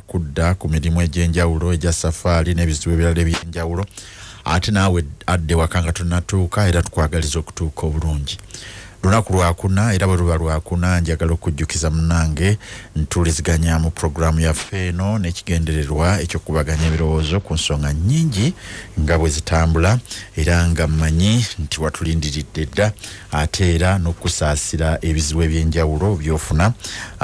kudda ku mirimu egy'enjawulo egya safaari n'ebizibu ebirala ebyenjawulo. Ate naawe adde waka nga tonatuuka era tukwagaliza okutuuka obulungi. Lunaku lwakuna era bwe luba lwakuna njagala okujjukiza munange ntuliziganya mu puroguramu yaffe eno n'ekigendererwa ekyokubaganya ebirowoozo ku nsonga nnyingi nga bwe zitambula era nga mmanyi nti watulindiridde dda ate era n'okusaasira ebizibu ebyenjawulo byofuna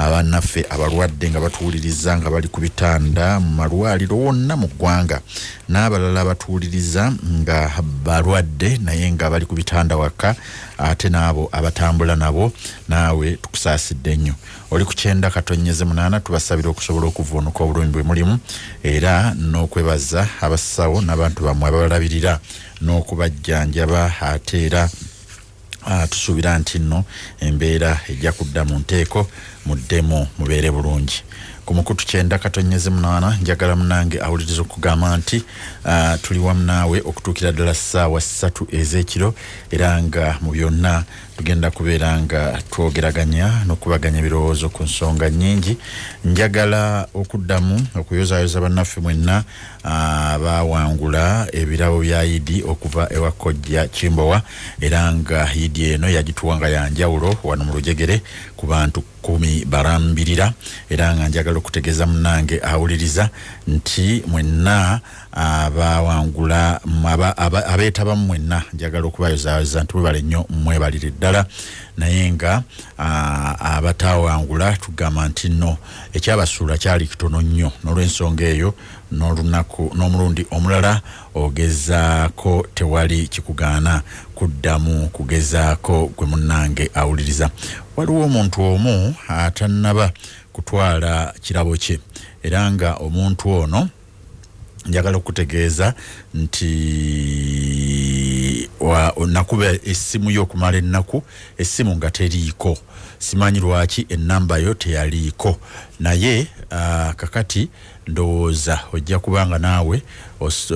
abannaffe abalwadde nga batuwuliriza nga bali ku bitanda mu malwaliro wonna mu ggwanga. N'abalala batuwuliriza nga balwadde naye nga bali ku bitanda waka ate n'abo abatambula nabo naawe tukusaasidde nnyo. Oli ku kyenda katonyeze munaana tubasabira okusobola okuvuunuka obulumi bwe mulimu era n'okwebaza abasawo n'abantu bammwe ababalabirira n'okubajjanjaba ate era tusuubira nti nno embeera ejja kudda mu nteeko muddemu mubeere bulungi. Ku mukutu kyenda katonyeze munaana njagala munange awuliriza okugamba nti uh, tuli wamu naawe okutuukira ddala ssaawa ssatu ez'ekiro era nga mu byonna tugenda kubeera nga twogeraganya n'okubaganya ebirowoozo ku nsonga nnyingi. Njagala okuddamu okuyozayoza bannaffe mwenna abawangula ebirabo bya idi okuva ewa kojja kimbowa era nga idi eno yagituwa nga yanjawulo wano mu lujegere ku bantu kumi barambirira era nga njagala okutegeeza munange awuliriza nti mwenna abawangula abeetabamu mwenna njagala okubayozayoza nti mwebale nnyo mwebalire ddala. Naye nga abatawangula tugamba nti nno ekyabasuula kyali kitono nnyo n'olwensonga eyo n'olunaku n'omulundi omulala ogezaako tewali kikugaana kuddamu kugezaako gwe munnange awuliriza. Waliwo omuntu omu atannaba kutwala kirabo kye era nga omuntu ono njagala okutegeeza nti nakuba essimu yo okumala ennaku essimu nga teriiko. Simanyi lwaki enamba yo teyaliiko. Naye uh, kakati ndowooza ojja kubanga naawe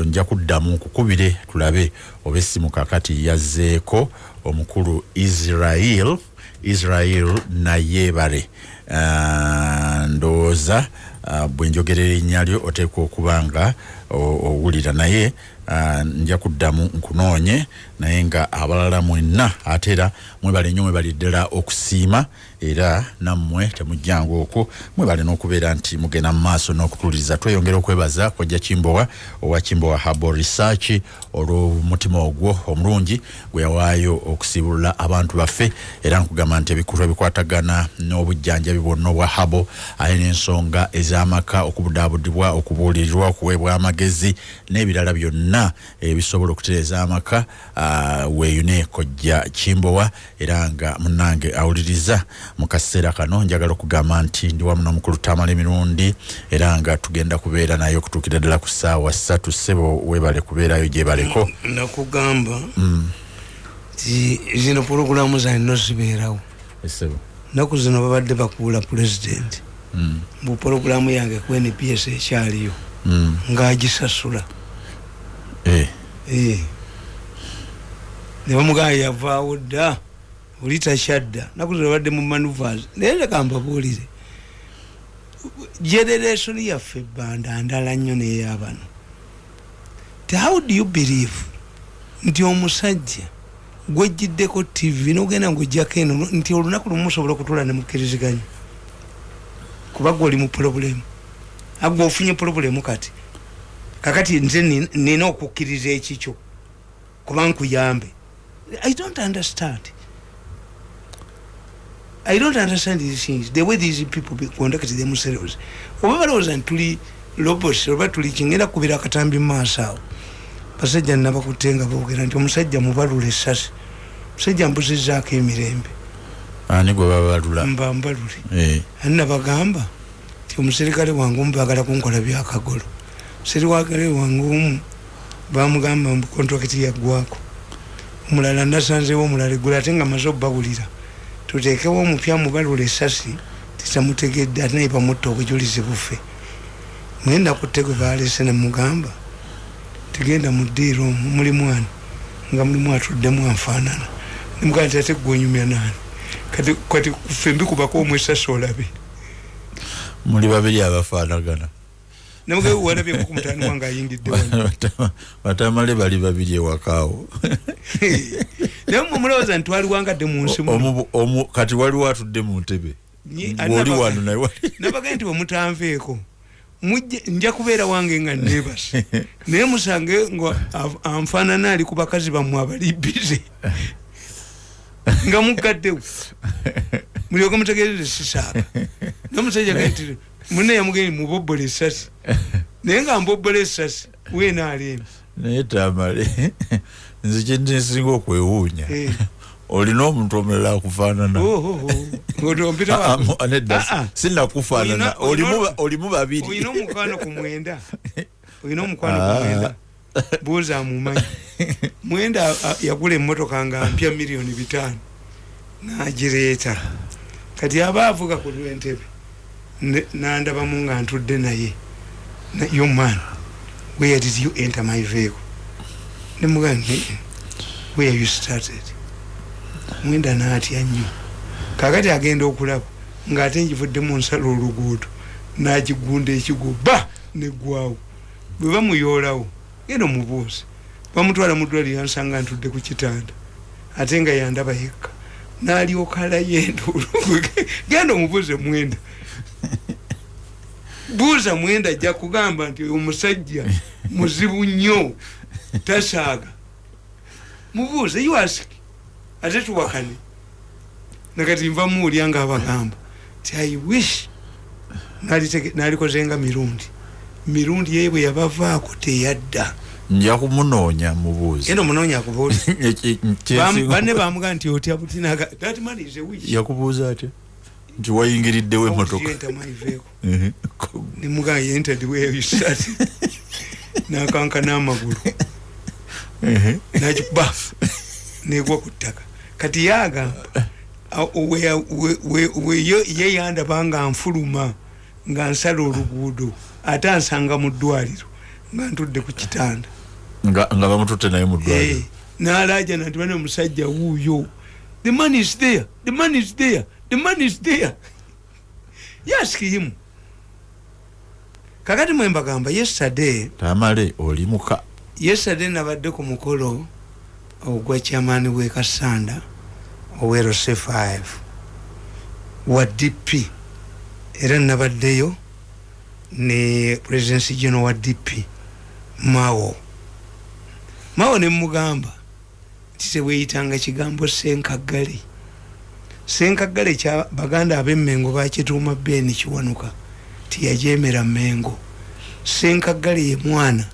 nja kuddamu nkukubire tulabe oba essimu kakati yazzeeko omukulu israel israel nayeebale uh, ndowooza uh, bwenjogera erinnya lyo oteekwa okuba nga owulira naye uh, nja kuddamu nkunoonye naye nga abalala mwenna ate era mwebale nnyo mwebali ddala okusiima era nammwe temujjanga okwo mwebale n'okubeera nti mugenda mu maaso n'okutuliriza tweyongera okwebaza kojja kimbowa owa kimbowa habo research olw'omutima ogwo omulungi gwe yawaayo okusiibulula abantu baffe era nkugamba nti ebikulu ebikwatagana n'obujjanjabi bwonna obwa habo aye n'ensonga ez'amaka okubudaabudibwa okubuulirirwa okuweebwa amagezi n'ebirala byonna ebisobola okutereeza amaka uh, weeyune kojja kimbowa era nga munnange awuliriza mu kaseera kano. Njagala okugamba nti ndi wamu n'omukulu tamala emirundi era nga tugenda kubeera naye okutuukira ddala ku ssaawa ssatu. Ssebo weebale kubeerayo gyebaleko nakugamba ti zino pulogulamu zanino zibeerawo. Naku zino babadde bakuula pulezidenti mu pulogulamu yange ku nps ekyaliyo. Ngaagisasula ne bamugamba yavaawo dda oli takyadda. Naku zino babadde mu manuvers naye leka mbabuulire. Generation yaffe ebbanda ndala nnyo neyabano. How do you believe nti omusajja gwejjiddeko tv nogenda ngaojjako eno nti olunaku lumu musobola okutula nemukkiriziganya kuba gwe oli mu pulobulemu agwe ofunye pulobulemu kati. Kakati nze nina okukkiriza ekikyo. Kuba nkuyambe i don't understand. I don't understand these things. The way these people conduct themselves oba balowooza nti tuli lobos oba tuli kingenda kubira akatambi mumaaso awo basajja nabakutte nga boogera nti omusajja mubalula essasi omusajja mbuzizaako emirembe. Ani gwe babalula? Mba mbalule. Ani nabagamba? Ti omuserikale wange omu bagala kunkola byakagolo. Omuserikale wange omu bamugamba kontrakiti yaggwako omulala nasanzewo omulala eggula ate nga maze obbawulira tuteekewo omupya mubalula essasi titamutegedde ate naye bamutta obujulizi bufe mwenda kutte gwe balese nemugamba tegenda mu ddiiro omwo muli mwana nga mulimu atuddemu anfaanana. Nemugamba ti ate gwenyumya naani? Kati ffe mbikubako omwesasi olabe. Muli babiri abafaanagana namuge walabye ku mutani wange ayingidde wano. batamale bali babiri ewakaawo naye mwe mulowooza nti twaliwangadde mu nsi muno omu kati waliwo atudde mu ntebe. Oli wano naye nabaga nti wemutanveeko mujje nja kubeera wange nga nebase naye musange nga anfaanana ali ku bakazi bammwe abali bize nga mugaddewo mulyoke mutegerere sisaaka nomusajja gatire muna yamugeni mubobola esasi naye nga mbobola esasi wenaaleemi naye tamale nze kyensinga okwewuunya. Eh. olina omuntu omulala akufaanana? Ah, ah, nedda sinakufaanana. Olina- olina- Olimu ba- olimu babiri. Olina omukwano ku mwenda. Olina omukwano ku Ah. mwenda. Buuza amumanyi. Mwenda yagula emmotoka nga mpya miliyoni bitaano. Nagireeta. Kati aba avuga ku lwentebe nandabamu nga ntudde naye. Na- yo man where did you enter my vehicle? Nemugaa where you started? Mwenda naatya nnyo. Kakati agenda okulaba ngaate njivuddemu nsala oluguudo nagigunda ekigo ba negwawo bwe bamuyoolawo genda omubuuzi bamutwala mudwaliro yansanga ntudde ku kitanda ate nga yandaba yekka. Nalyokaalayo enduulu genda omubuuze mwenda buuza mwenda ajja kugamba nti oyo omusajja muzibu nnyo tasaaga. Mubuuze you ask ate tuwakane. Nakati nva muwulya nga abagamba ti i wish nalikozenga mirundi. Mirundi ye bwe yabavaako teyadda. Nja kumunoonya mubuuzi akubuuli Eki- kyensinga- banne bamuga nti otya butinaga that man is a wish. Yakubuuza atya nti wayingiriddewo emotoka Ehe. nemuga yented where you started nakanka n'amagulu. Nakikuba negwa ku ttaka. Kati yagamba ye- yandaba nga nfuluma nga nsala oluguudo ate ansanga mu ddwaliro nga ntudde ku kitanda. Nga bamututte naye mu Eh, ddwaliro n'alajana nti bane omusajja wuuyo. The man is there. The man is there the man is there yask him kakati mwe mbagamba yesterday tamale oli muka yesterday nabadde ku mukolo ogwa kyamaani w'e kasanda owerose 5 wa dp era nabaddeyo ne presidency general wa dp mao. Mao nemugamba nti teweyitanga kigambo senkagale senkagale kya baganda ab'emmengo bakituuma beni kiwanuka tiyajemera mmengo. Senkagale ye mwana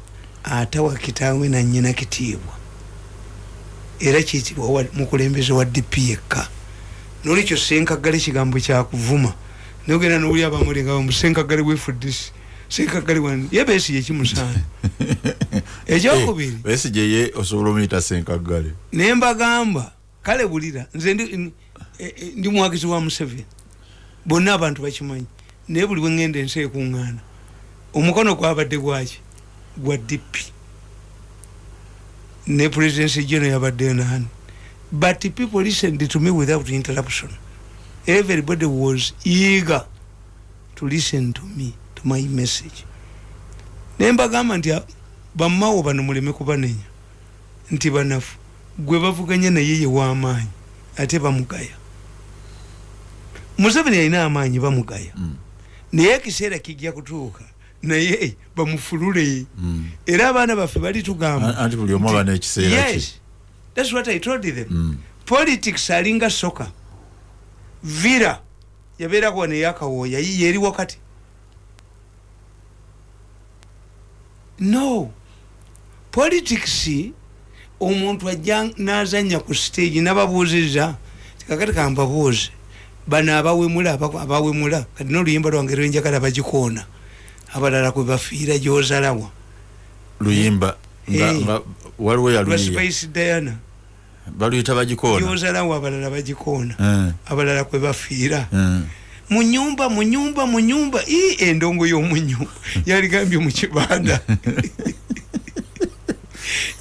atawa kitaawe nanyina kitiibwa. Era kiyitibwa wa- mukulembeze wa dp yekka. Nolikyo senkagale kigambo kyakuvuma. Nogenda nowuli abamulinga bamu senkagale wefuddisi senkagale wan ye besi yekimusaana ekyokubiri besije ye osobola omuyita senkaggale naye mbagamba kale bulira nze ndi- n- e- e- ndi muwagizi wa museveni. Bonna abantu bakimanyi. Naye buli bwengenda ensi ekuŋŋaana. Omukono gwabadde gwaki? Gwa dp ne presidency geno yabaddeyo nani. But people listened to me without interruption everybody was eager to listen to me to my message. Naye mbagamba nti a- bamawo bano muleme kubanenya. Nti banafu gwe bavuganya naye ye w'amaanyi ate bamugaya museveni alina amaanyi bamugaya. Mm. naye ekiseera kijja kutuuka naye bamufulule. Mm. era abaana baffe balitugamba anti buli omu aba n'ekiseera kye yes thats what i told them. Mm. politics alinga soka vira yabeerako wano eyakawooya yiye eri wakati. No. Politics omuntu ajja nazanya ku stage nababuuziza tikakati kambabuuze bano abawemula aba- abawemula kati noluyimba lwange lwenjagala bagikoona abalala kwe bafiira gyozalawa luyimba waliwo lwa yaluyiya spice diana. Baluyita bagikoona gyozalawo abalala bagikoona Eh, abalala kwe bafiira. Eh. munyumba munyumba munyumba i endongo y'omunyumba yaligambye mu kibanda.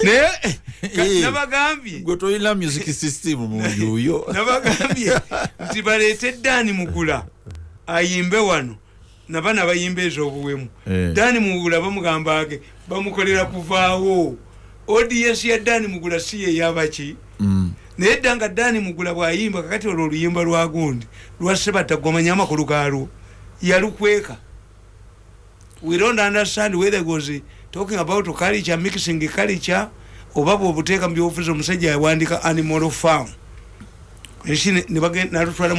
Naye. Nabagambye. gwe tolina music system mu nju yo nabagambye. Nti baleete eddaani mugula ayimbe wano. Nabana bayimba ez'obuwemu. Eh. dani mugula bamugamba age bamukolera kuvaawo. Odiyensi ya dani mugula si yeyabaki Mm. naye dda nga dani mugula bwayimba kakati olwo oluyimba lwa gundi lwasebata gwamanya amakulu galwo yalukweka. We don't understand whether it was talking about culture mixing culture oba bwobuteeka mu byobufuzi omusajja yawandika animal farm.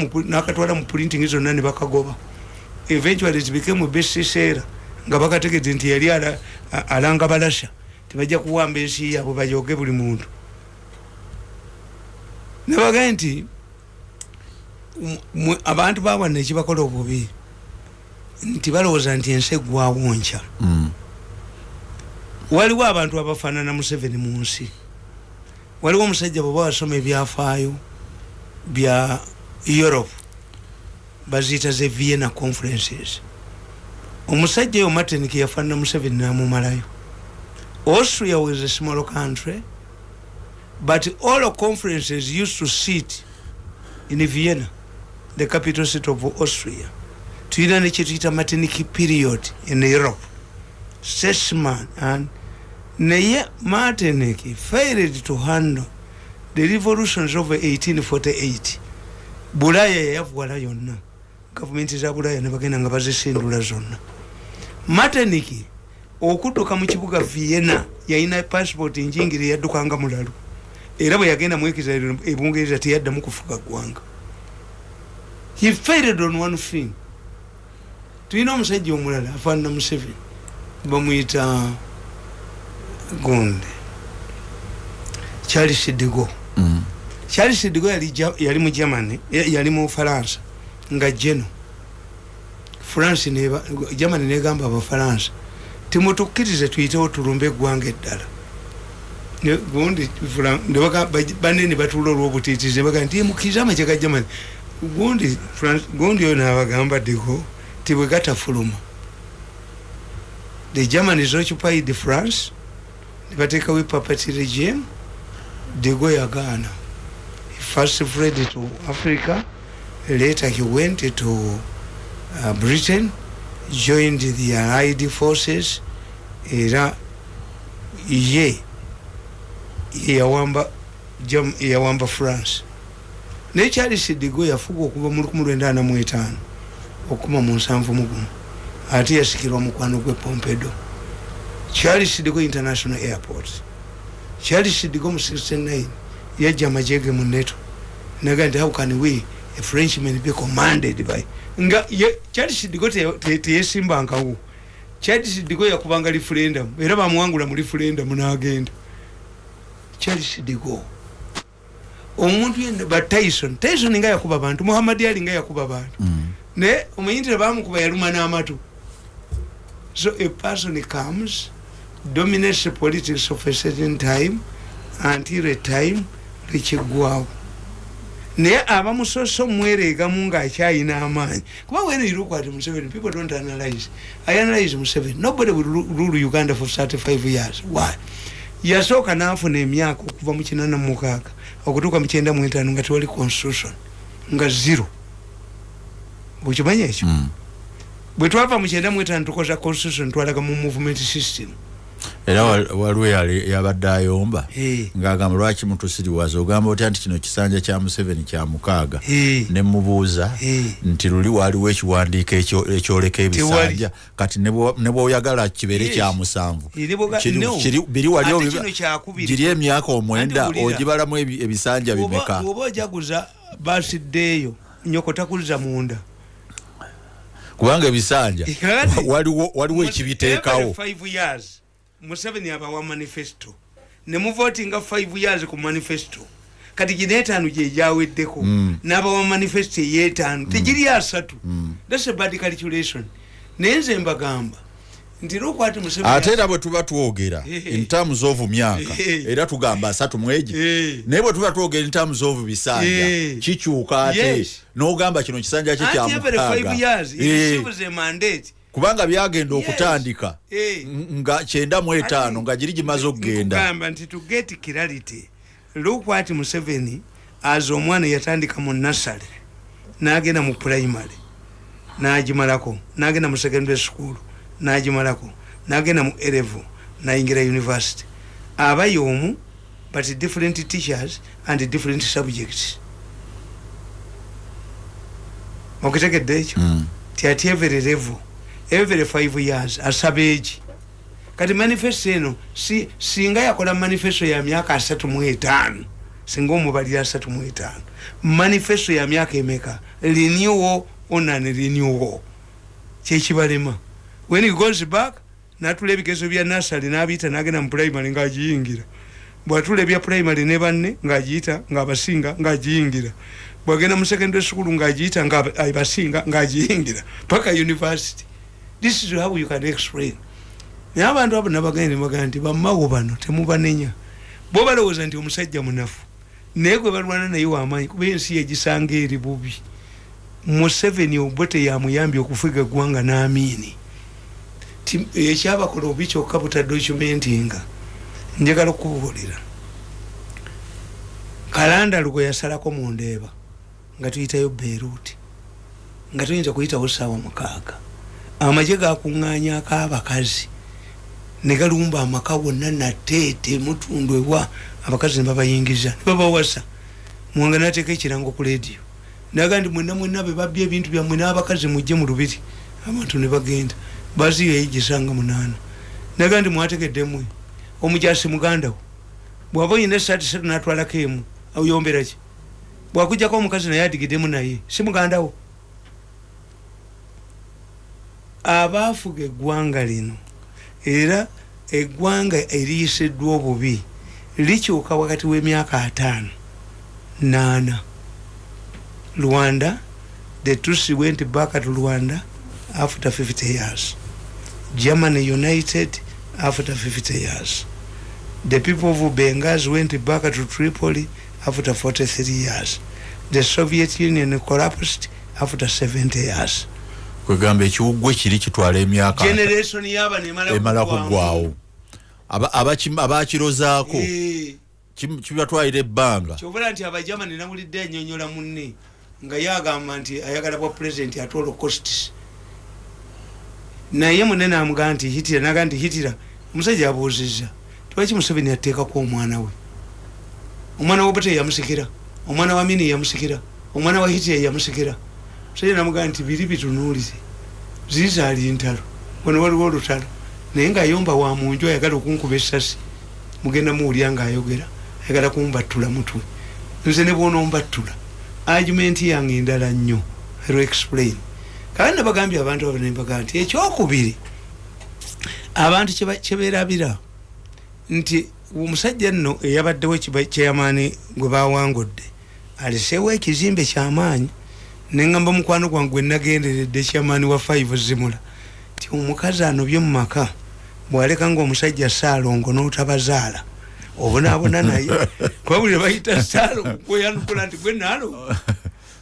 Pu- nakatwala mu printing zonna ne bakagoba. Eventually it became a best seller nga bakategedde nti yali alanga balasha. Tebajja kuwamba ensi yaabwe bajoge buli muntu. Nebagaye nti abantu bawana ekibakola obubi nti balowooza nti ensi eggwawo nkya Mm. Waliwo abantu abafaanana museveni mu nsi. Waliwo omusajja bweba wasoma ebyafaayo bya europe baziyita ze vienna conferences. Omusajja oyo martink yafaanana museveni namumalayo. Austria was a small country but all conferences used to sit in vienna the capital city of austria. Tulina nekyetuyita martiniki period in europe. Sesman and naye martiniki failed to handle the revolutions of 1848 bulaya yayavuwala yonna. Gavumenti za bulaya nebagenda nga bazisindula zonna. Martiniki okudduka mu kibuga vienna yalina passport njingiri yaddukanga mulalu. Era bwe yagenda mwekiza ebungereza teyaddamu kufuga ggwanga. He failed on one thing. Tulina omusajja omulala afaanana museveni bamuyita gonde charles digo Mm. charles digo yali, yali mu germany ya- yali mu faransa nga geno. France neba germany negamba abafaransa. Timutukkirize tuyitewo tulumbe eggwanga eddala. Ne- gundi Fran- ne baga- baj- banne ne batuula olwobutiitizi ne bagaa nti mukkirize amagye ga germany. Gundi Fran- gundi oyo nabagamba digo ti bwe gatafuluma. The germans occupied france ne bateekawo epapati regime digo yagaana he first fled to africa later he went to uh, britain joined the allied forces era ye yeyawamba Gem- yeyawamba france. Naye charles digo yafuga okuva mu 1945 okuma mu nsanvu mugumu ate yasikirwa mukwano gwe pompedo charles digo international airport. Charles digo mu 69 yajja amajege mu neto naga nti how can we a frenchman be commanded by? Nga te- teyesimbankawo digo yakubanga referendum era bamuwangula mu referendum n'agenda. Digo omuntu yenna ba tyson. Tyson nga yakuba bantu. Muhammad ali nga yakuba bantu. Mm. naye omanyintire bamukuba yaluma n'amatu. So a person comes dominates politics of a certain time until a time lwekiggwawo naye abamusoso mwereegamu ngaakyayina amaanyi. Kuba when you look at museveni people don't analyze. I analyze museveni. Nobody will ru- rule uganda for 35 years. Why? Yasooka n'afuna emyaka okuva mu kinana mukaaga okutuuka mu kyenda mu etaano nga tewali constitution nga zero. Bwekimanya ekyo? Mm. bwe twava mu kyenda mu etaano tukoza constitution twalaga mu movement system era wal- waliwo yali- yabadde ayomba. Ng'agamba lwaki mutusiriwaza ogamba otya nti kino kisanja kya museveni kya mukaaga. Ne mubuuza nti luli waliwo ekiwandiiko ekyo- ekyoleka ebisanja. Kati ne bwo- ne bwoyagala kibeere kya musanvu. Biri wali Ate obiba- kino kyakubiri. giri emyaka omwenda ogibalamu ebi- ebisanja bimeka? bw'oba ojaguza basiddeeyo nyoko takuliza munda. Kubanga ebisanja waliwo ekibiteekawo museveni abawa manifesto. Ne muvotinga 5 years ku manifesto. Kati gino etaano gyejaweddeko Mm. n'abawa manifesto eyetaano. Tegiri asatu. Mm. thats a bad calculation. Naye nze mbagamba ate era bwe tuba twogera in terms of myaka era tugamba asatu mwegi naye bwe tuba twogera in terms of bisanja kikyuka ate? N'ogamba kino kisanja kye kubanga byagenda okutandika Eh. nga kyenda mu etaano nga giri gimaze okugenda nkugamba nti to get clarity. Lukwati museveni aza omwana yatandika mu nasale n'agenda mu primary nagimalako nagenda mu secondary school nagimalako nagenda mu elevo nayingira university. Aba yomu but different teachers and different subjects. Okitegedde ekyo? Mm. ti ati every level every five years asaba eki kati manifesto eno si, singa yakola manifesto ya myaka asatu mu etaano singa omubalira asatu mu etaano manifesto ya myaka emeka? Renewo onan renewo kyekibalema when he goes back natula ebigezo bya nasali nabiyita nagenda mu primary ngaagiyingira bwatula ebya primary ne banne ngaagiyita ngaabasinga ngaagiyingira bwagenda mu secondary school ngaagiyita ngaabasinga ngaagiyingira paka university this is how you can explain. Naye abantu abo nabagende bagaa nti bamawo bano temubanenya bo balowooza nti omusajja munafu. Naye gwe balwana naye wamaanyi kuba ensi yegisanga eri bubi. Museveni obwe teyamuyambye okufuga eggwanga n'amiini. Ti ekyabakola obi kyokka butadocumentinga njagala okubuulira kalandalu gwe yasalako mu ndeeba nga tuyitayo beruti nga tuyinza kuyitawo saawa mukaaga amagye gakuŋŋanyako abakazi. Ne galumba amaka wonna nateete mutundu ewa abakazi ne babayingiza ne babawasa. Muwanga nateeka ekirango ku lediyo naga nti mwena mwena be babya ebintu byammwe n'abakazi mujje mu lubiri. Abantu ne bagenda. Baziyo eyigisanga munaana. Naga nti mwategeddemwe omujasi mugandawo bwaba oyina esaati satu natwalako emu oyomberaki bwakujjako omukazi naye adigiddemu naye. Si mugandawo abaafuga eggwanga lino era eggwanga eriyisiddwa obubi likyuka wakati w'emyaka ataano naana. Rwanda the tusi went back to rwanda after 50 years. Germany united after 50 years. The people of bengas went back to tripoli after 43 years. The soviet union collapsed after 70 years kwegamba ekiwuggwe kiri kitwala emyaka emala kuggwawo abaki- abakirozaako Eh, kibatwalira ebbanga? Kyobula nti abajamani nawulidde anyonyola munne nga yagamba nti ayagala bwa president ate holocausts naye munene amugaa nti hitira naga nti hitira omusajja abuuzizza. Tiwaki museveni ateekako omwana we? Omwana wa bute yamusikira omwana wa mini yamusikira omwana wa hitira yamusikira musajja namugaa nti biri bitunuulire zizaali ntalo. Wano waliwo olutalo. Naye ngaayomba wa munju ayagala okunkuba essasi mugenda muwulya ngaayogera ayagala kumbattula mutwe. Nze ne bwonombattula argument yange endala nnyo ero explain. Kandi nabagambye abantu abo nembaga nti ekyokubiri abantu kyeberabira nti omusajja nno eyabaddewo kyeyamaani gwe bawangudde aleseewo ekizimbe kyamaanyi neŋamba mukwano gwange gwe nagenderedde kyamaani wa 5 zimula. Ti omukazi anobye mu maka bwaleka ngaomusajja saalongo n'otabazaala obonaabona naye. Kwabulire bayita saalo kweyanukula nti gwe naalo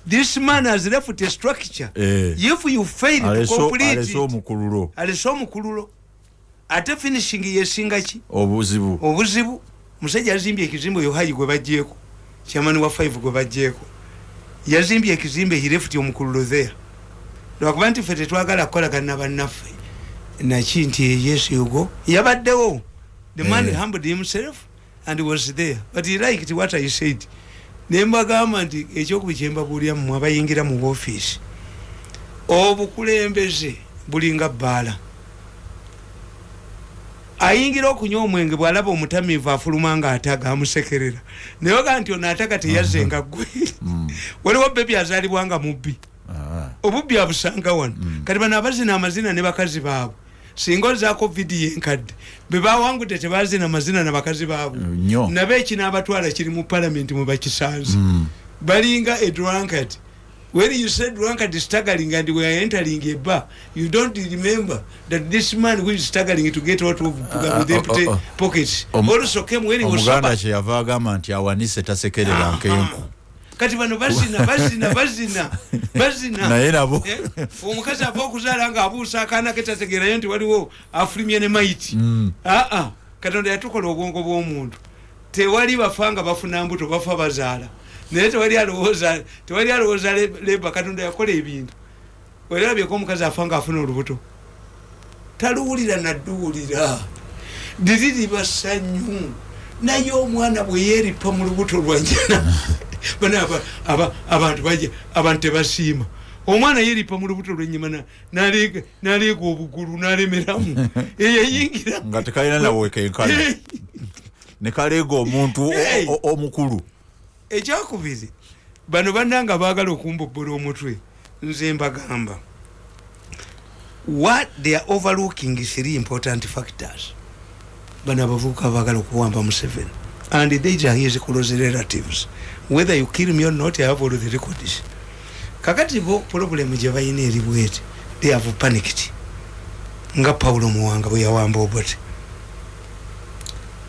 this man has left a structure. Eh. if you fail to complete it, omukululo alese omukululo ate finishing yesinga ki? Obuzibu. Obuzibu. Musajja yazimbye ekizimbe oyo hayi gwe bajjeeko kyamani wa 5 gwe bajjeeko yazimbye ekizimbe hirefuti omukululo there lwakuba nti ffe tetwagala kukolagana bannaffe. Naki nti yes yugo yabaddewo. The man Eh. humbled himself and was there. But he liked what i said. Nembagamba nti ekyokubi kyembabuulira mmwe abayingira mu ofiisi obukulembeze bulinga bbaala ayingira okunywa omwenge bwalaba omutamiivu afuluma nga ataga amusekerera nayeoga nti ono ataga teyazze nga ggwe waliwo bebi azaalibwa nga mubbi. Ah, obubbi abusanga wano. Kati bano abazina amazina ne bakazi baabwe. Singa ozaako vidiyo enkadde bebawangudde tebazina mazina na bakazi baabwe. Nnyo. Nabe ekinaabatwala kiri mu palamenti mwe bakisanze. Balinga a drunkard when you say drunkard staggering and we are entering a bar you don't remember that this man who is staggering to get out of uh, with Ah, empty oh, oh. pockets Om- also came when he was omuganda sober kyeyava agamba nti awanise tasekerera nkenku kati bano bazina bazina bazina bazina. Naye nabo. Eh, omukazi ava okuzaala nga abuusa akaana ke tategerayo nti waliwo afulumye ne maiti Mm. aa katonda yatukola obwongo bw'omuntu. Tewali bafa nga bafuna mbuto bafa bazaala naye tewali alowooza tewali alowooza le- leba katonda yakola ebintu. Werabyeko omukazi afa nga afuna olubuto. Taluwulira nadduwulira. Diriri basanyu naye omwana bwe yeeripa mu lubuto lwanjana bana abantu abantu tebasiima. Omwana yeeripa mu lubuto lwenyuma naleega obugulu nalemeramu. Eyayingira nga tekalina nawekenkana nekaleega omuntu omukulu ekyakubiri bano bannanga baagala okumbobola omutwe. Nze mbagamba what they are overlooking three important factors. Bano abavubuka bagala okuwamba museven and these are his close relatives. Whether you kill me or not i have all the records. Kakati bo problem gye balina eri bwete they have panicked. Nga paulo muwanga bwe yawamba obote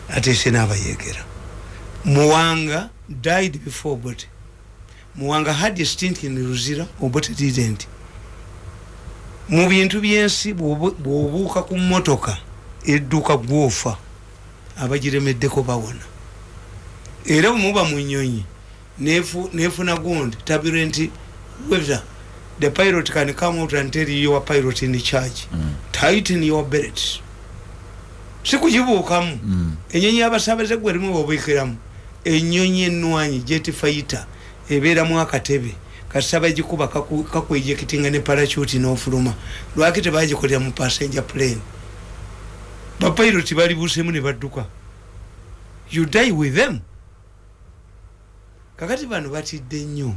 ate se n'abayegera muwanga died before obote muwanga had a stint in luzira obote didn't mu bintu byensi bwobuuka ku motoka edduuka gwofa abagiremeddeko bawona. Era bwemuba mu nyonyi nefuna gundi tabire nti whether the pilot can come out and tell you your pilot in charge. Mm. tighten your belt. Sikugibuukamu. Mm. enyonyi yabasabaze gwe rimu bobwikiramu enyonyi enwanyi jet fighter ebeeramu akatebe. Kasaba gikuba kakwejekitinga ne parachute n'ofuluma. Lwaki tebagikolera mu passenger plane? Bapiloti balibuusemu ne badduka. You die with them. Kakati bano batidde nnyo.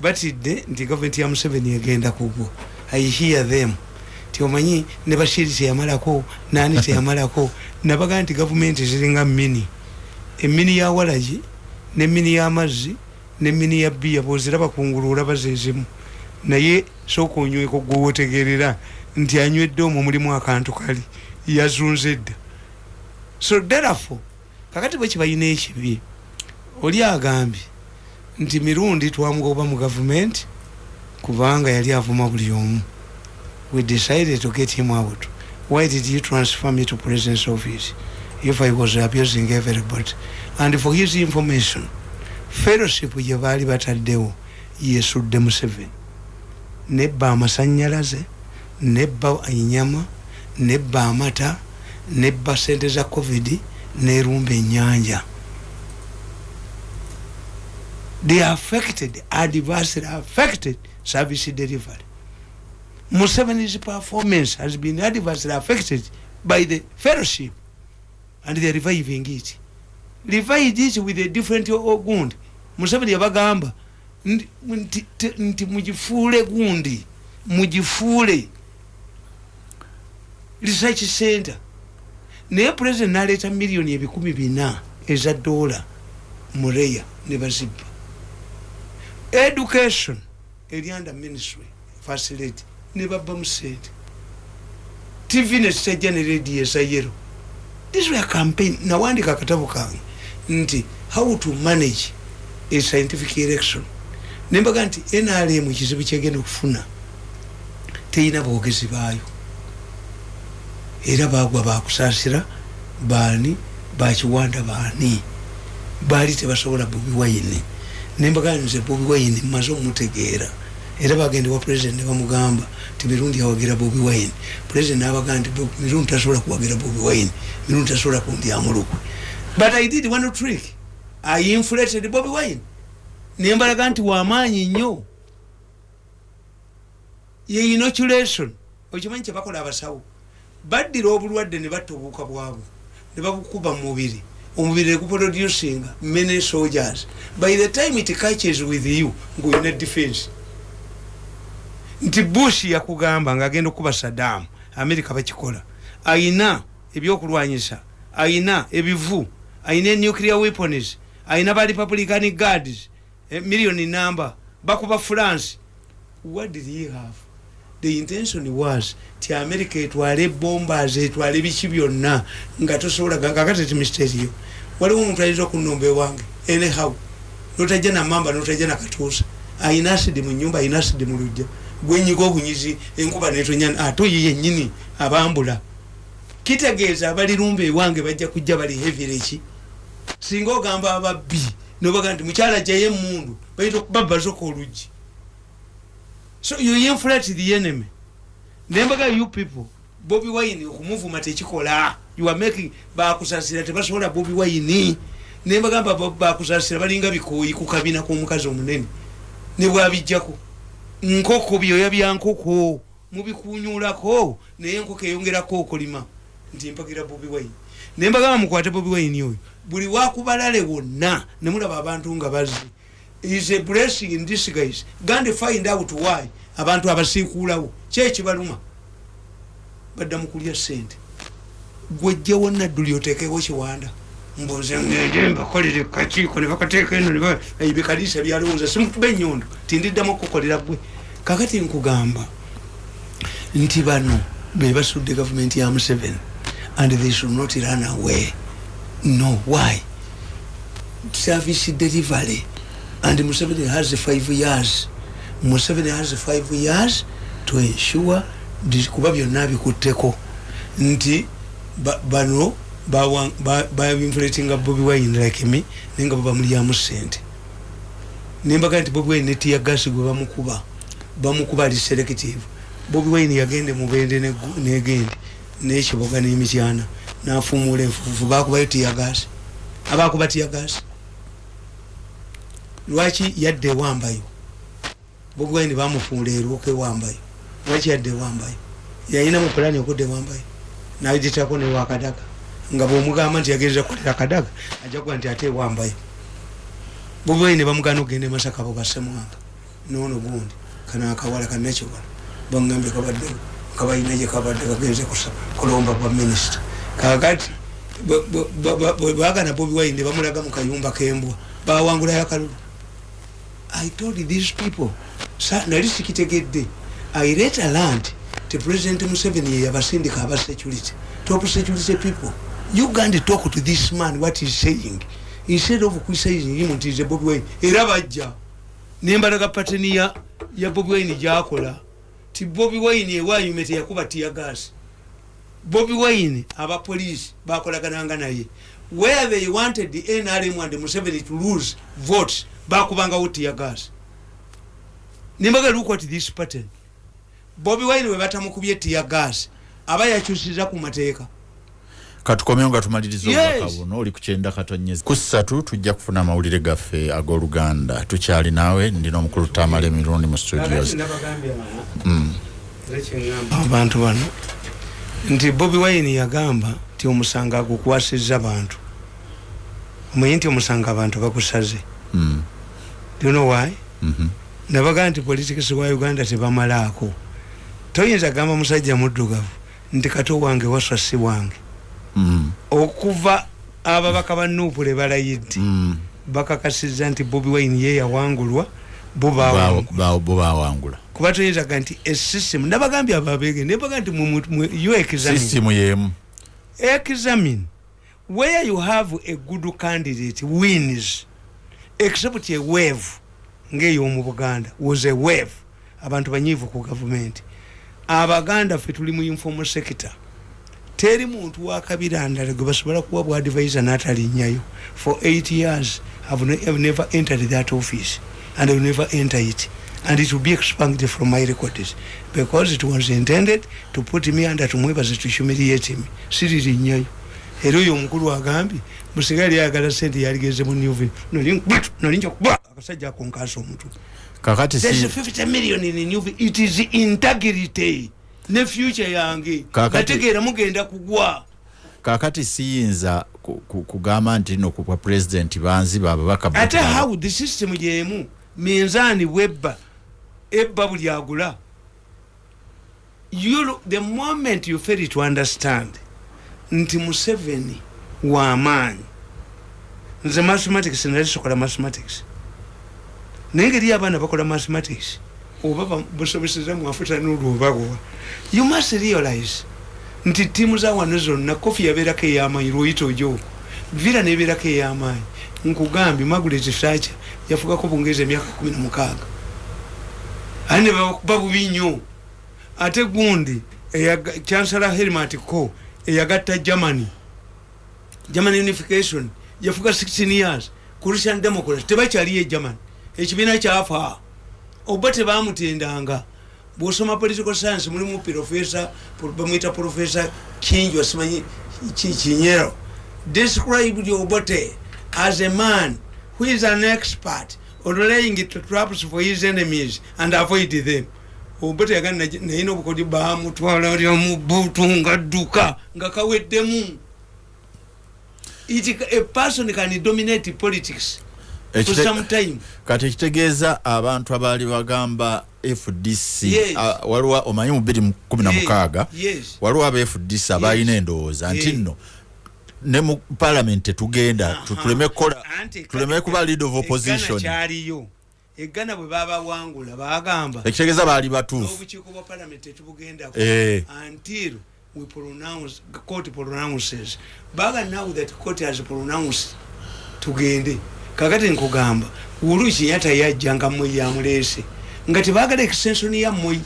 Batidde nti gavumenti ya museveni egenda kugwa i hear them. Ti omanyi ne bashiri teyamalako nani teyamalako nabagaa nti gavumenti ziringa mini emini ya walagi nemini y'amazzi nemini ya bbiya bwoziraba kungulu olaba zezimu naye sooka onyweko gwewotegerera nti anywedde omwo mulimu akantu kali yazunze edda so therefore kakati bwe kibalina ekibi oli agambye nti mirundi twamugoba mu gavumenti kubanga yali avuma buli omu. We decided to get him out. Why did you transfer me to president's office if i was abusing everybody. And for his information fellowship gye baali bataddewo yesudde museveni. Nebba amasanyalaze nebba enyama nebba amata nebba sente za covid nerumba enyanja they affected adversely affected service delivery. Museveni's performance has been adversely affected by the fellowship and they're reviving it. Revived it with a different gundi museveni yabagamba nti mugifuule gundi mugifuule research center. Naye president naleeta miliyoni ebikumi bina eza dola mureya ne bazibba education eri under ministry facility ne babba mu sente tv nekitajja ne radio ezayero this were campaign. Nawandika akatabo kange nti how to manage a scientific election? Nembaga nti nrm kizibu kyegenda okufuna teyina bwogezi baayo. Era bagwa bakusasira baani bakiwanda baani? Baali tebasobola bobi wayini nembaga nze bobi wayini maze omutegeera era bagende wa president nebamugamba ti mirundi yawagira bobi wayini president nabaga nti mirundi tasobola kuwagira bobi wayini mirundi tasobola kundyamulukwe but i did one trick. I inflated bobi wayini nembalaga nti wamaanyi nnyo? Ye inoculation. Okimanyi kyebakola abasawo? Baddira obulwadde ne batta obuuka bwabwe ne babukuba mu mubiri. Omubiri neguproducinga many soldiers. By the time it catches with you ngaolina defense nti bush yakugamba ngaagenda okuba saddam america bakikola. Ayina ebyokulwanyisa ayina ebivu ayina enuclear weapons ayina ba republican guards eh, million number bakuba france. What did he have? The intention was ti america etwale ebombas etwale biki byonna nga tosobola kakati ti misteriyo waliwo omuntu ayinza okunomba ewange? Anyhow notajja namamba notajja nakatuusa ayina asidi mu nyumba ayina asidi mu lujja gwenyiga obunyizi enkuba netonyana ate oyo yennyini abambula. Kitegeeza abalirumba ewange bajja kujja bali hevireki singa ogamba ababbi nobaga nti mukyala jayo emundu baita okubabazoka oluggi. So you inflate the enemy. Nembaga you people bobi wine okumuvuma tekikola. You are making bakusasira tebasobola bobi wine. Nembagamba bakusasira balinga bikoyi ku kabina k'omukazi omunene. Ne bwabijjako nkoko byoya bya nkoko mubikunyulako naye enkoko eyongerako okulima nti mpagira bobi wine. Nembagamba mukwate bobi wine oyo. Buli wakubalale wonna nemulaba abantu nga bazze is a blessing in this guys gande find out why abantu abasiikuulawo kyekibaluma badda mukulya sente gwejjawo nadduli otekewo kiwanda mbuze ngende mbakolere kakiiko nebakateeka eno bikalisa byalowooza. Simukuba enyondo tindiddamu okukolera gwe kakati nkugamba nti bano bebasudde gavumenti ya museveni and they should not run away. No why? Service delivery and museveni has five years. Museveni has five years to ensure kuba byonna bikutteko. Nti bano bainflatinga bobi wine like me naye nga babamulyamu sente. Nembaga nti bobi wine netiya gasi gwe bamukuba bamukuba ali selective. Bobi wine yagende mubende negende nekiboga nemityana nafumula enfufu bakubayo tiya gasi abakuba tiya gasi lwaki yadde ewambayo bobi wine bamufuula erwoka ewambayo lwaki yadde ewambayo yayina mupulani okudda ewambayo nagitako newakadaga nga bwomugamba nti yagereza kukolera kadaga ajakuba nti ate ewambayo bobiwaine bamugana okugenda emasaka bo basemwanga nono gundi kana akawala kanakiwala bagambye kabadde kabalina gyekabadde kagenze kulomba bwa minisita. Kakati bagana bobiwaine bamulaga mukayumba kembwa bawangulayo akalulu i told these people nali sikitegedde. I let a land ti president museveni yeyabasindika aba security top security people uganda talk to this man what he's saying. Instead of criticizing him nti nze bobi wine. Era bajja. Nembalaga pateni ya, ya bobi wine gyakola. Ti bobi wine ewayume teyakuba tiya gas? Bobi wine abapolisi bakolagananga naye. Where they wanted the nrm and museveni to lose votes bakubangawo tiya gas. Nembaga look at this pattern. Bobi wine webatamukubye tiya gas. Aba yakyusiza ku mateeka katukomeo nga tumaliriza obubaka buno oli kukyenda katonyeza kusatu tujja kufuna amawulire gaffe ag'oluganda. Tukyali naawe ndina omukulu tamala emirundi mu studios. Mm. abantu bano nti bobi wine yagamba ti omusanga agukwasiza bantu omanyi nti omusanga abantu bagusaze. Mm. you know why? Mm -hmm. nabagaa nti politikisi wa uganda tebamalaako. Toyinza gamba musajja muddugavu nti kato wange waswa si wange. mm. Okuva ababaka ba nupule balayidde mm. bakakasiza nti bobi wine ye yawangulwa bobawangula kuba toyinzaga nti esystem nabagambye ababege nebaga nti you examine examine where you have a good candidate wins except a wave ngeyo mu buganda was a wave abantu banyivu ku gavumenti abaganda ffe tuli mu informal sector teri muntu wakabirandala gwe basobola kuwa bwa advisor natalinnyayo for eight years have, ne have never entered that office and have never enter it. And it will be expunged from my records because it was intended to put me under tumwebaze to humiliate me. Siririnyayo era oyo omukulu agambye musigali yagala sente yaligeze mu newvin nolinja kuba akasajja akonkasa omutwe kakati si 50 million in newvin it is integrity ne future yange. Gategeera mugenda kugwa. Kakati siyinza kugamba nti no kwa president banzi bababaka ate how the system gyemu? Minzaani bwebba ebba buli agula. The moment you fail to understand nti museveni wamaanyi nze mathematics nalisokola mathematics. Naye ngeri abaana bakola mathematics oba busobeseza mwafuta nolwobagowa you must realize nti tiimu za wano zonna kofi yabeerako ey'amaanyi lwoyita ojo vira nebeerako ey'amaanyi. Nkugambye magulet sacha yafugako bungereza emyaka kumi na mukaaga. Ate nebakuba bubi nnyo ate gundi chancellor helmat co eyagatta germany. German unification yafuga 16 years. Christian democrat tebakyaliyo e germany. Ekibiina kyafa oba tebamutendanga. Bwosoma political science mulimu profesa bamwita profesa kingi osimanyi kinyero. Described obote as a man who is an expert on laying traps for his enemies and avoid them. Obote yagana nayina obukodi bamutwala lyomubutu nga dduka nga kaweddemu. A person can dominate politics kati ekitegeeza abantu abaali bagamba fdc waliwo omanyi mu 216 waliwo aba fdc abalina endowooza nti nno ne mu parliament tetugenda tuleme kuba lead of opposition. egana bwe babawangula bagamba ekitegeeza baali batuufu. Obukiiko bwa parliament tetubugendako. Eh. until we pronounce court pronounces. Baga now that court has pronounced tugende kakati nkugamba ulu kinyata yajja nga mmwe yamuleese nga tebagala extension ya mmwe.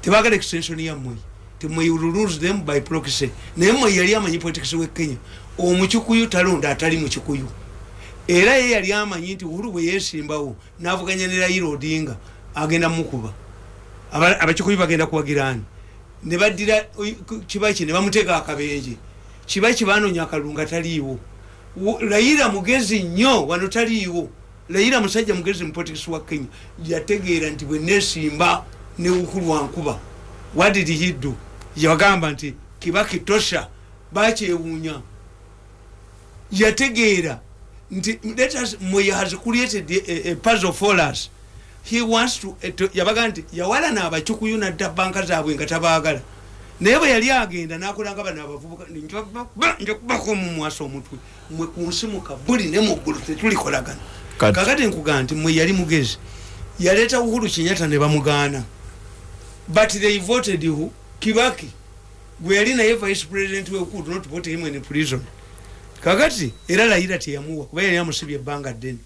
Tebagala extension ya mmwe. Temwe lose them by proxy. Naye mmwe yali amanyi politics we kenya. Omukikuyu talonda atali mukikuyu. Era ye yali amanyi nti ulu bwe yesimbawo navuganya ne raila odinga agenda mukuba. Abakikuyu bagenda kuwagirani nebadira kibaki nebamuteeka akabenje. Kibaki banonya akalunga taliiwo layira mugezi nnyo wano taliiwo. Layira musajja mugezi mupolitikisi wa kenya yategeera nti bwe nesimba ne ukulu wankuba wadidi hiddu yagamba nti kibaki tosha bakyewuunya yategeera nti mwe has created a, a puzzle for us. He wants to yabaga nti yawalana abakikuyu nadda banka zaabwe nga tabaagala naye bwe yali agenda nakolanga bano abavubuka njakubako omumwasa omutwe mwe kunsimuka buli ne muggulu tetulikolagana kakati nkugaa nti mwe yali mugezi yaleeta uhuru kinyata ne bamugaana. But they voted who? Kibaki. Gwe yali naye vice president we could not vote him in prison. Kakati era layira teyamuwa kuba yali amusibye ebbanga ddene.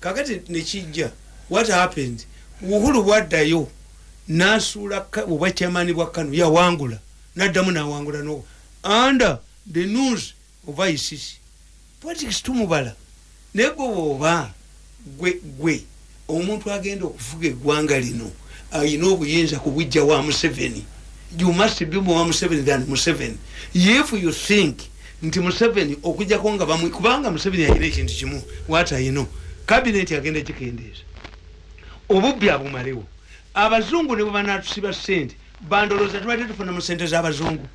Kakati nekijja what happened? Uhuru bwaddayo nasuula obwakyamani bwa kano yawangula naddamu nawangula no under the news of icc politics tumubala. Naye gwe bwoba gwe gwe omuntu agenda okufuga eggwanga lino ayina obuyinza kubujja wa museveni. You must be wa museveni than museveni. If you think nti museveni okujjako nga bamwe kubanga museveni ayina ekintu kimu wat ayino kabineti agenda gikendeeza obubbi abumalewo. Abazungu ne bwebanatusiba sente bandoloza tubadde tufuna mu sente z'abazungu.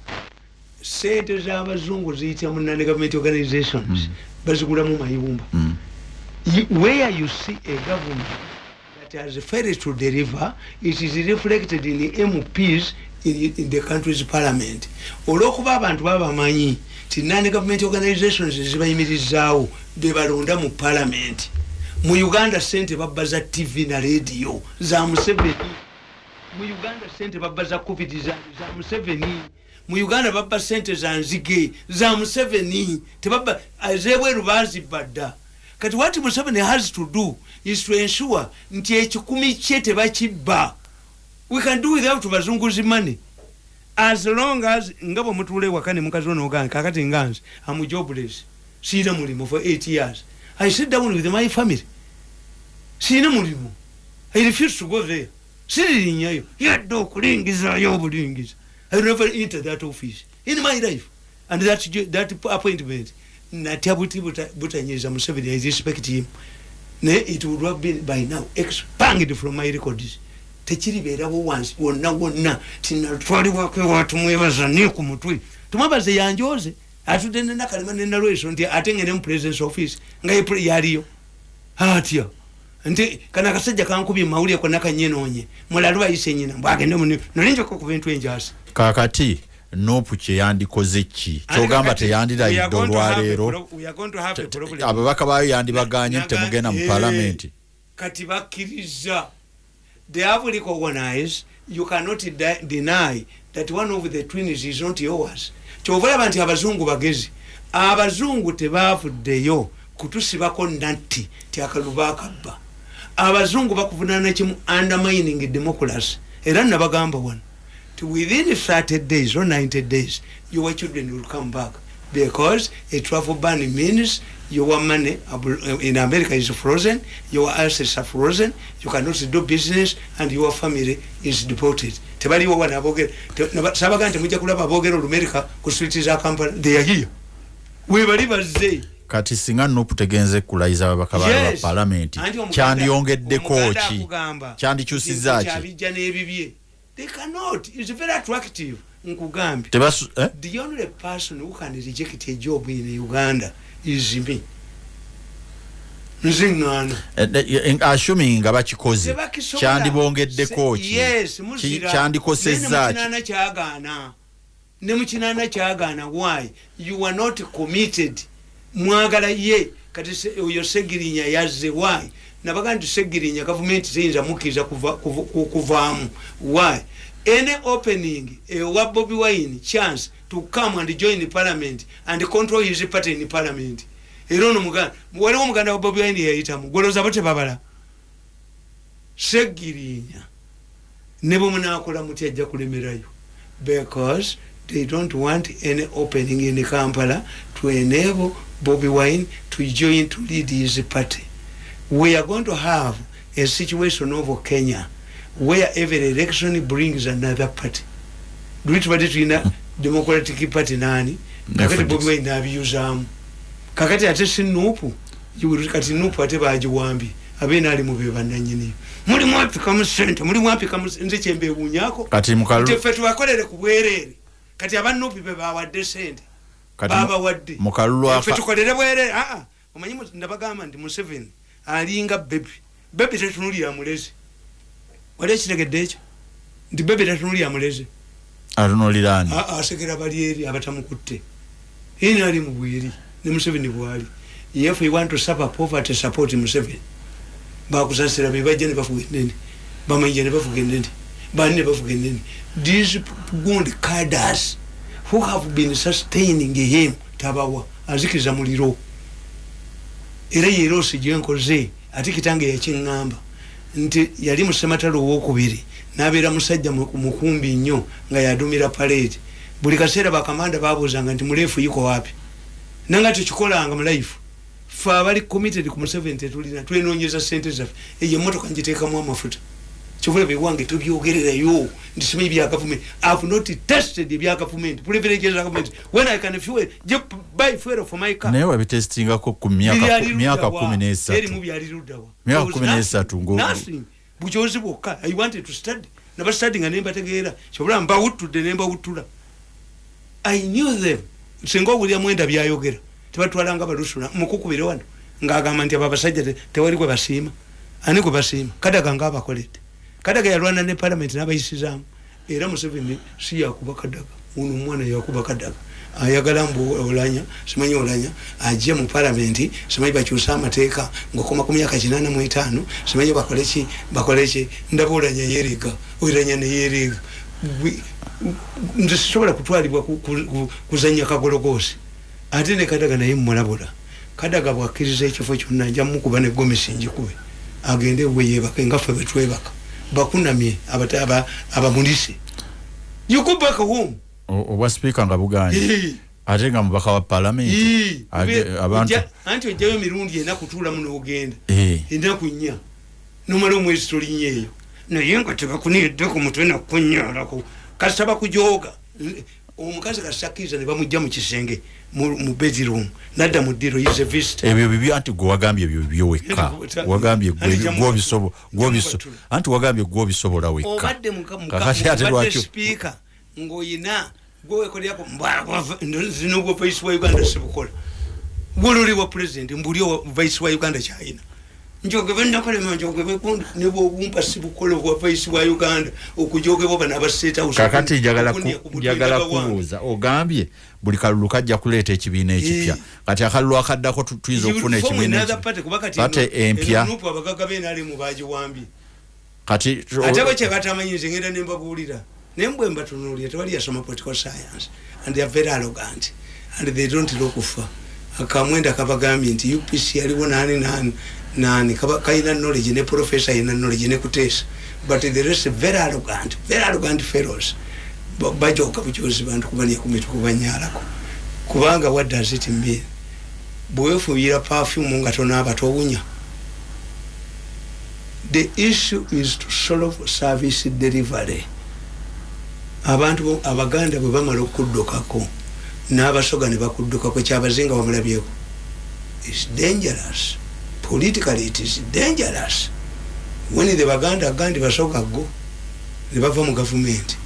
Sente z'abazungu ziyitira mu nane government organizations. Mm. bazigulamu mayumba. Mm. where you see a government that has failed to deliver it is reflected in the mps in, in the country's parliament. Olwokuba abantu babamanyi ti nane government organizations zibayimirizaawo bebalonda mu parliament. Mu uganda sente babba za tv na radio za museveni mu uganda sente babba za covid za, museveni. Mu uganda babba sente za nzige za museveni. Tebabba ezebweru bazibba dda. Kati what museveni has to do is to ensure nti ekikumi kye tebakibba. We can do without bazunguzi money. As long as nga bwe mutula ewaka ne mukazi onoogana kakati nganze am jobless. Siina mulimu for eight years. I sit down with my family. Siina mulimu. I refuse to go there siririnyayo yadde okulingizayo obulingiza i never enter that office in my life. And that, that appointment natya buti butanyiza museveni i respect him. Naye it would have been by now expanged from my records. Tekiribeerawo wansi wonna wonna. Tinatwalibwako ewatumwebaza ni ku mutwe. Tumwebaze yanjoze atudde nenakalema nenalweso nti ate ngene mu presence office nga yaliyo. Atya nti kana akasajja kankubye mawulire konna kanyenoonye mulala bayise nyina mbwagende nolinjako ku bintu enjasi kakati nopu kyeyandikoze ki? Kyogamba teyandirayidde olwaleero. ababaka bayo yandibaganye nti temugenda mu palamenti kati bakkiriza. They have recognized you cannot deny that one of the twins is not yours. Kyova olaba nti abazungu bagezi abazungu tebavuddeyo kutusibako natti ti akaluba akabba abazungu bakuvunana kimu undermining democracy. Era nabagamba wano within 30 days or 90 days your children will come back. Because a travel ban means your money in america is frozen your assets are frozen you cannot do business and your family is deported. Tebaliwo wana abogera sabaga nti mujja kulaba abogera olumerika ku street za kampala they are here. Webali bazze kati singa nupu tegenze kulayiza ababaka ba palamenti kyandyongeddeko ki? kyandikyusizza ki they cannot. It's very attractive. Nkugambye eh? the only person who can reject a job in uganda is me. Nziŋŋaana eh, eh, assuming nga bakikoze kyandibongeddeko ki kyandikosezza ki? kyagaana. Ne mukinaana kyagaana why? You are not committed mwagala ye. Kati oyo segirinya yazze why? Nabaga nti segirinya gavumenti ziyinza mukkiriza kuvaamu. Why? Any opening ewa bobi wine chance to come and join parliament and control his party in parliament. Era ono muganda waliwo omuganda wa bobi wine yayitamu. Gwolooza bo tebabala segirinya. Ne bwemunakola muti ajja kulemerayo. Because they don't want any opening in kampala to enable bobi wine to join to lead his party. We are going to have a situation of kenya where every election brings another party. Lwitubadde tulina democratic party nani? Kakati bobi wine nabiyuzamu kakati ate si nupu kati nupu ate bagiwambye abeena ali mube bananyini mulimu apikamu sente mulimu apikamu nze kyembewunyako ffe tubakolere ku bwereere kati abanupi bebawadde sente babawadde tukolere bwereere aa omanyi nabagamba nti museveni alinga bebi bebi tetunulira mulezi wali ekitegedde ekyo? Nti bebi tetunulira mulezi atunulirani asegera bali eri abatamukutte. Ini ali mu bwiri? Ne museveni bwali. If we want to suffer poverty support museveni. Bakusasira bebajja nebafuga enene bamanyija nebafuga enene bani nebafuga enene these good caders who have been sustaining him? Tabawa. Azikiriza muliro era yerosi gyenkoze ate kitange yakiŋŋamba. Nti yali musematalo owokubiri nabeera musajja mukumbi nnyo nga yadumira parade buli kaseera bakamanda babuuzanga nti muleefu yiko wapi? Nanga tekikolanga mulaifu fe abali committed ku museveni tetulina twenonyeza sente zaffe. Eyo emotoka ngiteekamu amafuta kyovula bewange tobyogererayo nti simanyi bya gavumenti ihave not tested ebya gavumenti privileges gavumenti when i can fuel buy fuel for my car. Naye wabitestingako ku myaka kumi nesatuerimu byali luddawa myaka kumi nesatu nothing bukyozi bwokka i wanted to study. Nabastudy nga nembategeera kyobula mbawuttudde nembawuttula i knew them. Singa owulira mwenda byayogera. Tebatwalanga balusula mukukubire wano. Ngaagamba nti abo abasajja tewali gwe basiima ani gwe basiima kadaga nga abakoledde kadaga yalwana ne parliament nabayisizaamu era museveni si yakuba kadaga. Ono omwana yakuba kadaga. Ayagala mbu olanya simanyi olanya ajje mu parliament simanyi bakyusa amateeka ngaokoma ku myaka kinana mu etaano simanyi bakoleki bakoleki ndaba olanya yerega olanya neyerega nze sisobola kutwalibwa kuzanya kagologoosi ate ne kadaga naye mumulabula kadaga bwakkiriza ekifo kyonna nja mukuba ne gomesi njikube. Agende we yebake nga ffe betwebaka bakunamye abamulise. Yukubaka home. Obwa sipiika nga buganye ate nga mubaka wa palamenti anti ojjayo emirundi ena kutuulamu n'ogenda. Enaku nnya. Nomala omwezi tolinnya eyo naye nga tebakuniyedde ku mutwe nakunyalako kasita bakujooga omukazi kasakkiriza ne bamugja mu kisenge mu bedroom nadda mu ddiro is a visitor ebyo bibi anti gwe wagambye ebyo bibyo wekka. Wagambye anti wagambye gwe obisobola wekka. Obadde mukakati speaker ng'oyina gwewekolyako zino bwa vice wa uganda sibukola. Bululi bwa president mbuli vice wa uganda kyayina njogebe nakolema njogebe nebwobumpa sibukola bwa vice wa uganda okujogebwa bano abasetakakati njagala kubuuza ogambye buli kalulu kajja kuleeta ekibiina ekipya. Kati akalulu akaddako tuyinza okufuna ekibiinapate empya abagaga benalemu bagiwambye kati ate bwekyebatamanyize ngenda nembabuulira naye mbwe mbatunuulira tewali yasoma political science and theyare very arrogant and they don't lokufa akamwenda kabagambye nti upc aliwo nani nani nani? Kalina knowledge ne professor alina knowledge ne kuteesa but the rest very arrogant very arrogant fellows. Bajoka bujozi bantu kubanya kumitu kubanyalako. Kubanga what does it mean bwewefuuyira perfume nga tonaaba towunya. The issue is to solve service delivery. Abantu abaganda bwe bamala okuddukako n'abasoga ne bakuddukako kyabazinga bamulabyeko is dangerous politically it is dangerous. When the baganda gandi basoga go ne bava mu gavumenti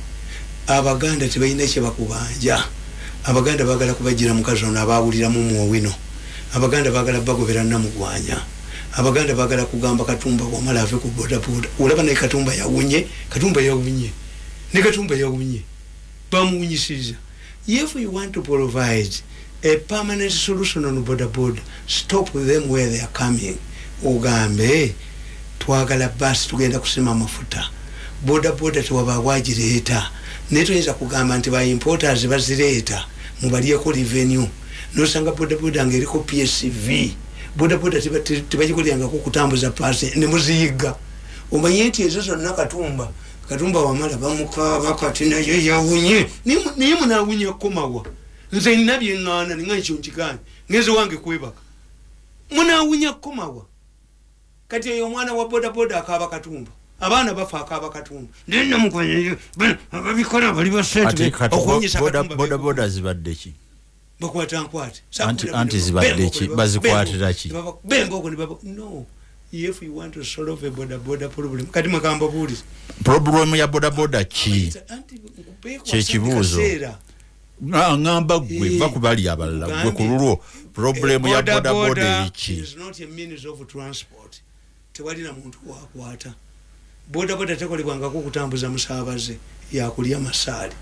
abaganda tebalina kyebakubanja abaganda bagala kubagira mukazi ono abawuliramu muowino abaganda bagala bagobera namugwanya. Abaganda bagala kugamba katumba wamala ave ku bodaboda. Olaba naye katumba yawunye katumba yawunye ne katumba yawunye bamuwunyisiza if you want to provide a permanent solution on bodaboda stop them where they are coming. Ogambe twagala basi tugenda kusima amafuta bodaboda tewaba wagireeta naye toyinza kugamba nti baimporters bazireeta mubalyeko revenue. Nosanga bodaboda nga eriko psv bodaboda tebagikolyangako kutambuza pasi nemuziyiga omanye nti ezo zonna katumba katumba wamala bamukaba kati naye yawunye. Naye munawunya komawa nze nina byeŋŋaana ninga nkyo nkiganye ngenze wange kwebaka munawunya komawa kati eyo omwana wa bodaboda akaaba katumba abaana bafa akaaba katumba ababikola bali basenteokunyisaabodaboda zibadde ki bakwata nkwate anti zibadde ki bazikwatira ki bemboko no. If you want to solve a boda boda problem kati makamba buliza problem ya boda boda ki kyekibuuzo ngamba gwe Eh, bakubali abalala gwe ku lulwo problem ya boda boda. eriki is not a means of transport. Tewalina muntu wakwata boda boda tekolebwangako kutambuza musaabaze yakulya masaali.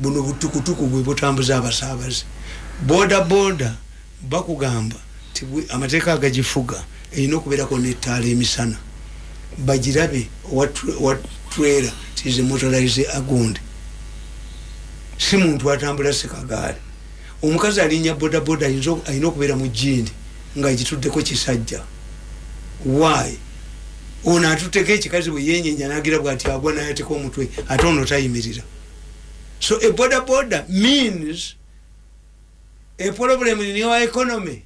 Buno butukutuku bwe butambuza abasaabaze. Boda boda bakugamba ti amateeka agagifuga erina okubeerako netaala emisana. Bagirabe watwera tize motorize agundi si muntu atambula sekagaali omukazi alinya bodaboda alina okubeera mu jindi nga gituddeko kisajja. Why? Ono atutteko ekikazi bwe yenyenya nagira bwati agwa nayateka omutwe ate ono tayimirira. So a bodaboda means a problem in your economy.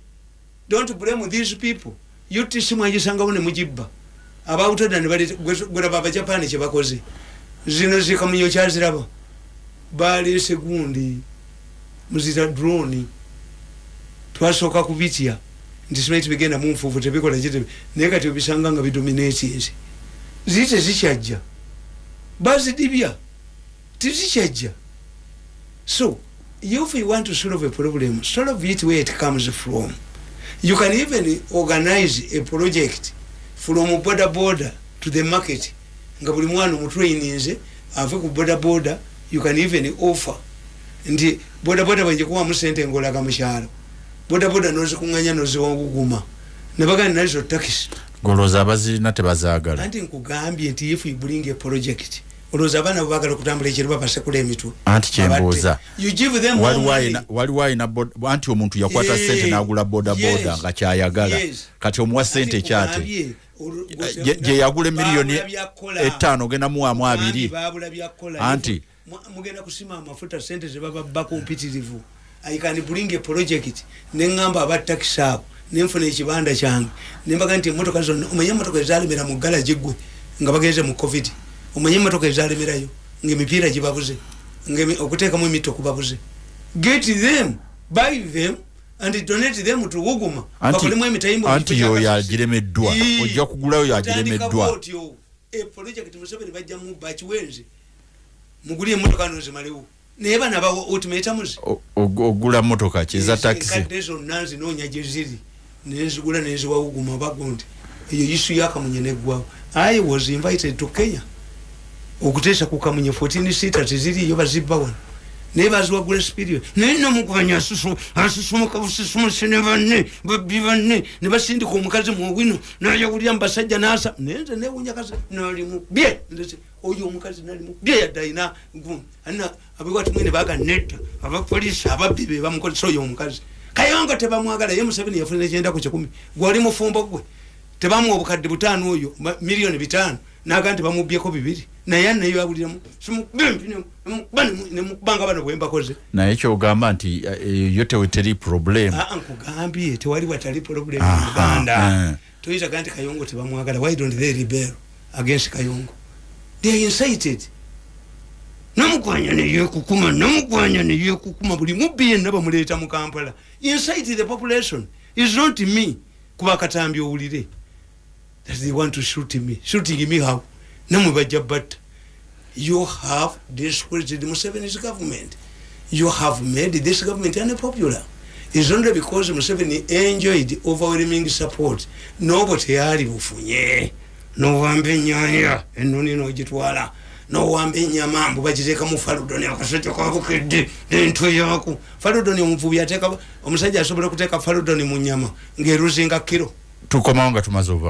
Don't blame these people. Utc mwagisangawo nemugibba abautoda gweraba abajapani kyebakoze zino zikamunyo kyaziraba balese gundi muzita droni twasooka kubitya nti simanyi tibigenda munfuufu tebikola kitebe naye kati obisanga nga bidominatinsi ziri tezikyajja bazidibya tizikyajja so if you want to solve a problem solve it where it comes from. You can even organize a project from border border to the market. Nga buli mwana omutraininze ave ku border border you can even offer. Nti bodaboda bwenjikuwamu sente ngolaga mukyalo bodaboda nozikuŋanya noziwaguguma nebagandi nazo takisi golooza abazirina tebazaagala anti nkugambye nti if you bring a project olowooza abaana bebagala okutambula ekiro babasekula emitwe. Anti kyembuuza waliwo ayina- anti omuntu yakwata Yeah. sente n'agula bodaboda Yes. nga kyayagala. Yes. kati omuwa sente kyate? gye- yagula emiliyoni etaano ogenda muwamu Nkugambye abiri. Anti- mugenda kusima amafuta sente zebababa kompitirivu i can bring a project neŋŋamba abatakisi abo nenfuna ekibanda kyange. Nembaga nti emotoka zonna omanye emotoka ezalemera mu galagi gwe nga bagenze mu covid. Omanye emotoka ezalemerayo ngaemipiira gibabuze okuteekamu emito kubabuze. Get them buy them and donate them to wuguma bakolemu emitayimbo anti yoyo agiremeddwa ojja kugulayo bw'otyo. E project museveni bajjamu bakiwenzi muguli emotoka nozimalewo naye bana bawa ultimatums O- og- ogula motoka kiza takisi enkadde zonna nzinoonya gye ziri. Nenzigula nenziwawuguma bagundi eyo isu yakamunye neggwawo i was invited to kenya. Okuteesa ku kamunye 14 sita teziriyo bazibba wano naye baziwagula spirio naye nomugwanya asusumuka busisumuse ne banne babbi banne ne basindika omukazi muwino nayawulira mubasajja nasa naye nze newunya kasi nalimu bye ndese oyo omukazi nalimu bye yadde alina alina abiwati mwene baga nedda abapoliisi ababbi be bamukozesa oyo omukazi. Kayonga tebamwagala ye museveni yafunira ekyenda ku kikumi gwali mufumbo gwe tebamuwa obukadde butaano oyo miliyoni bitaano naga nti bamubyeko bibiri. Naye aneyo abuliramu nemukubanga bano bwembakoze naye kyogamba nti eh, yo teweteri problem. Aa nkugambye tewali watali problem uganda. toyitaga nti kayongo tebamwagala. Why don't they rebel against kayongo? They are incited. Namukwanya neyekukuma namukwanya neyekukuma buli mubbi yenna bamuleeta mu kampala. Incite the population. Is not me. Kuba katambi owulire that they want to shoot me. Shooting me how? Namwe bajja batta you have discredited museveni's government. You have made this government unpopular. Is only because museveni enjoyed overwhelming support. Nobo teyali bufunye. Nowamba enyanya enoni nogitwala nowamba enyama mbu bagiteeka mu faludoni akasajja kabukedde nentwe yaku. Faludoni omuvubi ateeka omusajja asobola okuteeka faludoni mu nyama. Ng'eruzinga kiro. Tukomawo nga tumaze